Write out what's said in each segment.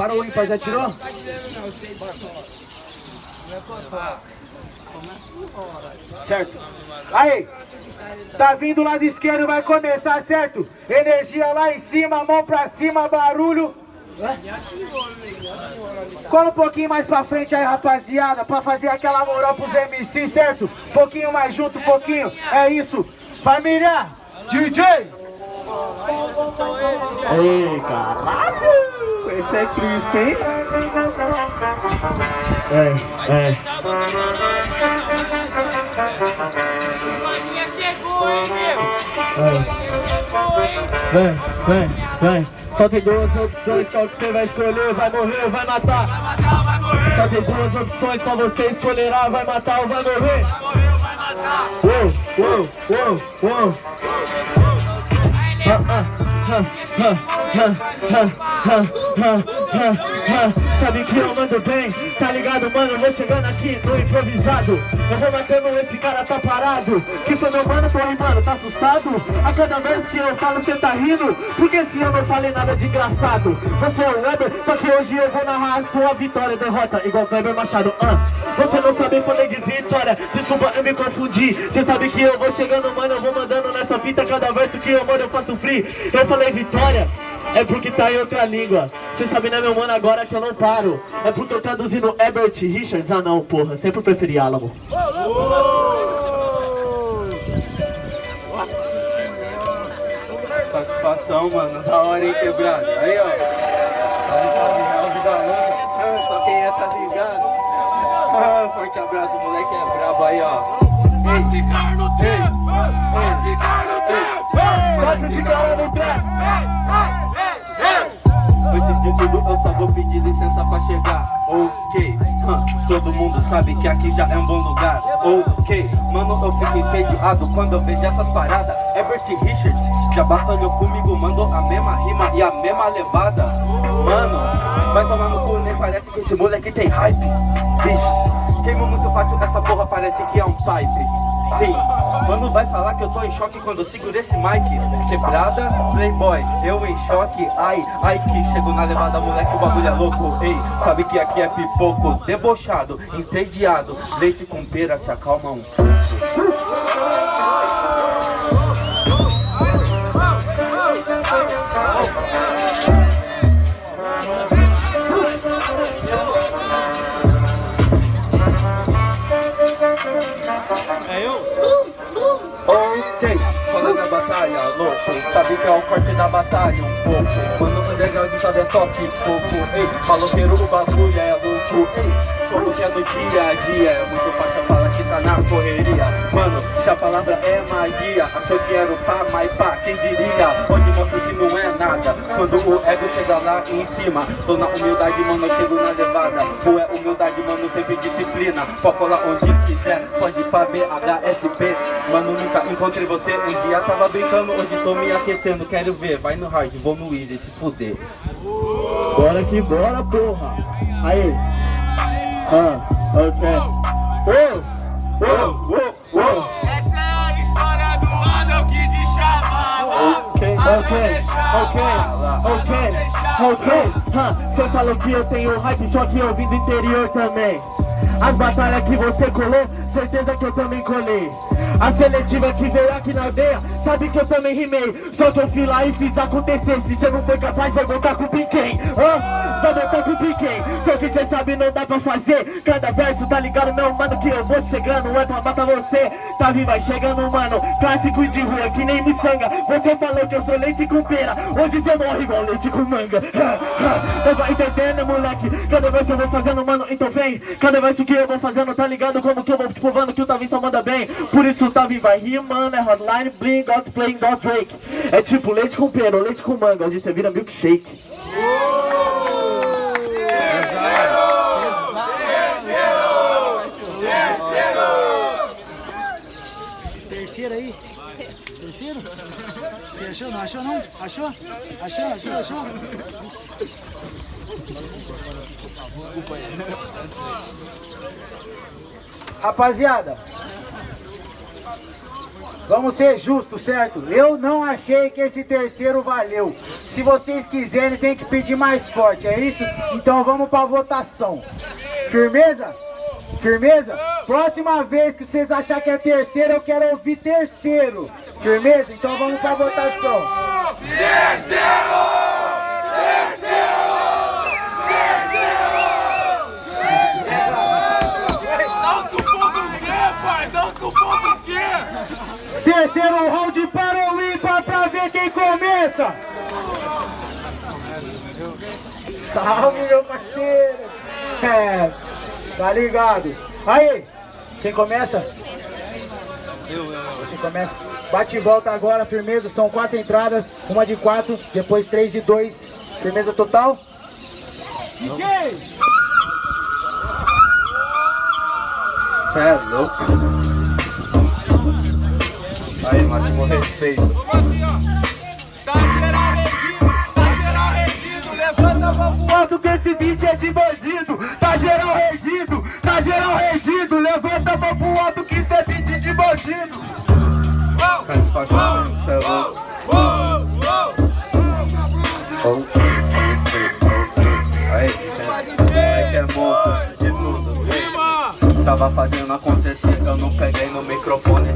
Para o ímpar, já tirou? Certo. Aí. Tá vindo lado esquerdo, vai começar, certo? Energia lá em cima, mão pra cima, barulho. Cola um pouquinho mais pra frente aí, rapaziada, pra fazer aquela moral pros MC, certo? Pouquinho mais junto, pouquinho. É isso. Família, DJ. Ei, caralho. Esse é Cristo, hein? É, é. meu? Vem, vem, vem. Só tem duas opções, qual que você vai escolher? Vai morrer ou vai matar? Só tem duas opções, qual você escolherá? Vai matar ou vai morrer? Vai morrer ou vai matar? Uou, uou, uou, uou. Ah, ah, Sabe que eu mando bem, tá ligado, mano? Vou chegando aqui no improvisado. Eu vou matando esse cara, tá parado. Que foi meu mano, porra, mano, tá assustado? A cada vez que eu falo, cê tá rindo. Porque se eu não falei nada de engraçado. Você é o Weber, só que hoje eu vou narrar a sua vitória Derrota, igual Kleber Machado. Ah, Você não sabe, falei de vitória. Desculpa, eu me confundi. Cê sabe que eu vou chegando, mano Eu vou mandando fita Cada verso que eu mando eu faço free. Eu falei vitória é porque tá em outra língua. Cê sabe né meu mano agora que eu não paro É porque eu traduzindo Herbert Richards. Ah não porra, sempre preferi Álamo Satisfação mano, da hora hein quebrado. Aí ó. Vida Só quem é tá ligado. Ah, Forte abraço, moleque é brabo aí ó. Vai ficar no Quatro de Antes de tudo eu só vou pedir licença pra chegar. Ok, todo mundo sabe que aqui já é um bom lugar. Ok, mano eu fico entediado quando eu vejo essas paradas. Herbert Richards já batalhou comigo, mandou a mesma rima e a mesma levada. Mano, vai tomar no cu, nem parece que esse moleque tem hype. Vixe, queimou muito fácil, essa porra parece que é um pipe Sim, mano vai falar que eu tô em choque quando eu seguro esse mic. Quebrada, playboy, eu em choque. Ai, ai que chego na levada moleque, o bagulho é louco. Ei, sabe que aqui é pipoco? Debochado, entediado. Leite com pera, se acalma um pouco Ok, quando é batalha, louco Sabe que é o corte da batalha um pouco. Mano, underground sabe é só que pouco. Ei, maloqueiro, o bagulho é louco Ei, como que é do dia a dia. É muito fácil falar que tá na correria. Mano, se a palavra é magia Achou que era o pá, mas pá, quem diria? Onde mostra que não é nada. Quando o ego chega lá em cima Tô na humildade, mano, eu chego na levada. Pô, é humildade, mano, sempre disciplina. Pode colar onde quiser, pode ir pra BHSP Mano, nunca encontrei você. Um dia tava brincando, hoje tô me aquecendo. Quero ver, vai no hard, vou no easy, se fuder. Bora que bora, porra. Aí Ah, ok. Uou, uou, uou, uou Essa é a história do mano que te chamava. Ok, ok, ok, ok, ok Você falou que eu tenho hype, só que eu vim do interior também. As batalhas que você colou, certeza que eu também colei. A seletiva que veio aqui na aldeia, sabe que eu também rimei. Só que eu fui lá e fiz acontecer, se você não foi capaz vai voltar com o Piquem Hã? Vai voltar com o Piquem, só que cê sabe não dá pra fazer. Cada verso tá ligado? Meu mano que eu vou chegando. É pra matar você, tá vindo vai chegando mano. Clássico de rua que nem miçanga Você falou que eu sou leite com pera. Hoje cê morre igual leite com manga. Não vai entendendo moleque. Cada verso eu vou fazendo mano, então vem. Cada verso que eu vou fazendo tá ligado? Como que eu vou provando que o Tavi só manda bem Por isso o Tavi vai rimando, é hotline, bling, got playing, got Drake É tipo leite com pera ou leite com manga Hoje você vira milkshake Terceiro aí? Terceiro? Você achou? Não achou não? Achou? Achou? Achou? Achou? Rapaziada Vamos ser justos, certo? Eu não achei que esse terceiro valeu. Se vocês quiserem, tem que pedir mais forte, é isso? Então vamos pra votação. Firmeza? Firmeza? Próxima vez que vocês acharem que é terceiro, eu quero ouvir terceiro. Firmeza? Então vamos pra votação. Terceiro! Terceiro round para o ímpar pra ver quem começa. Salve, meu parceiro! É, tá ligado? Aí, quem começa? Você começa. Bate e volta agora, firmeza. São quatro entradas, uma de quatro, depois três de dois. Firmeza total? DJ! Cê é louco. Aí, máximo respeito. Tá geral rendido! Tá geral rendido! Levanta a mão pro Quanto que esse beat é de bandido, tá geral rendido, tá geral rendido. Levanta a mão pro alto que isso é beat de bandido. Satisfação, cê é louco. Aí, é que é monstro de tudo! Tava fazendo acontecer, eu não peguei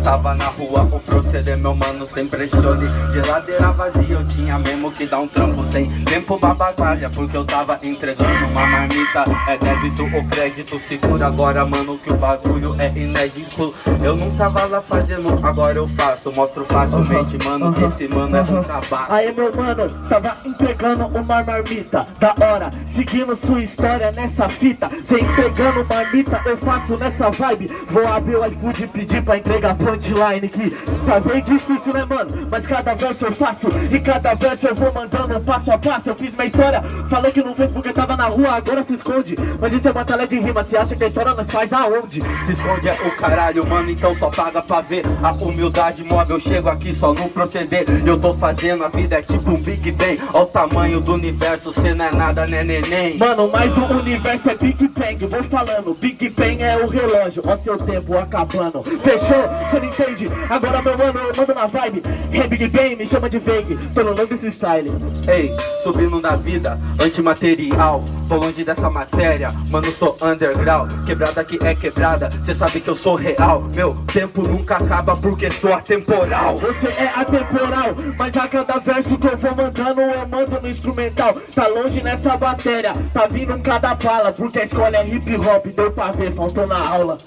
Tava na rua, o proceder, meu mano, sem pressione. Geladeira vazia, eu tinha mesmo que dar um trampo Sem tempo. Pra batalha, porque eu tava entregando uma marmita. É débito ou crédito, segura agora, mano, que o bagulho é inédito. Eu não tava lá fazendo, agora eu faço. Mostro facilmente, mano, que esse mano é um trabalho Aí meu mano, tava entregando uma marmita. Da hora, seguindo sua história nessa fita. Cê entregando marmita, eu faço nessa vibe. Vou abrir o iFood e pedir pra entregar punchline Que tá bem difícil né mano, mas cada verso eu faço E cada verso eu vou mandando passo a passo. Eu fiz minha história, falou que não fez porque tava na rua Agora se esconde, mas isso é batalha de rima Cê acha que a história nós faz aonde? Se esconde é o caralho, mano, então só paga pra ver. A humildade móvel, chego aqui só no proceder. Eu tô fazendo, a vida é tipo um Big Bang. Ó o tamanho do universo, cê não é nada, né neném Mano, mas o universo é Big Bang, vou falando. Big Bang é o relógio, ó seu tempo acabando. Fechou? Cê não entende? Agora meu mano, eu mando na vibe. É Big Bang, me chama de Vague, pelo nome desse style. Ei, subindo da vida, antimaterial. Tô longe dessa matéria, mano, sou underground. Quebrada que é quebrada, cê sabe que eu sou real. Meu tempo nunca acaba porque sou atemporal. Você é atemporal, mas a cada verso que eu vou mandando eu mando no instrumental. Tá longe nessa bateria, tá vindo cada bala Porque a escola é hip hop, deu pra ver, faltou na aula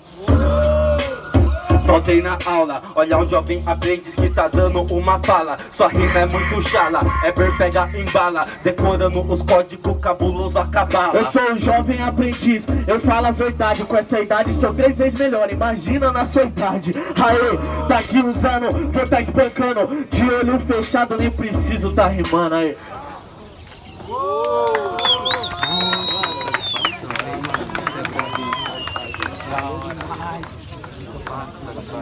Faltei na aula, olha um jovem aprendiz que tá dando uma fala. Sua rima é muito chala, é ver pega em bala. Decorando os códigos cabuloso a cabala Eu sou um jovem aprendiz, eu falo a verdade. Com essa idade sou três vezes melhor, imagina na sua idade. Aê, daqui uns anos vou tá espancando. De olho fechado, nem preciso tá rimando aí